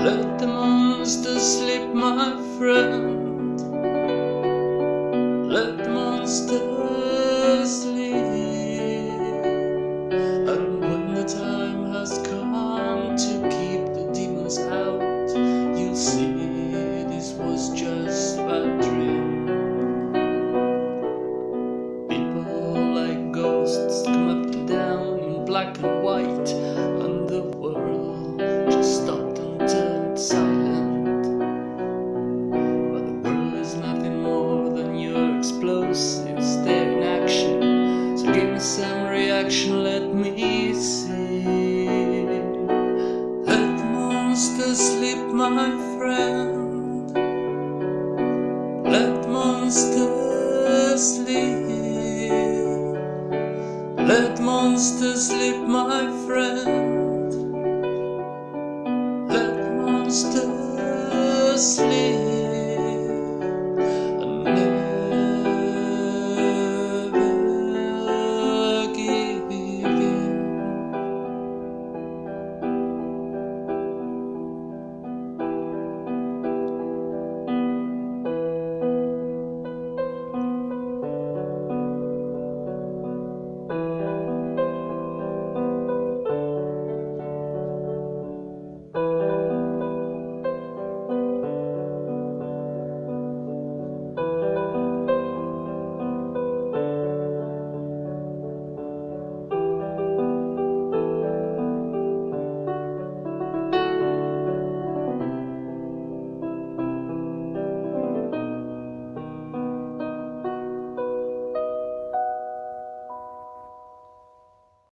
Let the monster sleep, my friend. Let the monster sleep. Stare in action. So give me some reaction, let me see. Let monsters sleep, my friend. Let monsters sleep. Let monsters sleep, my friend. Let monsters sleep.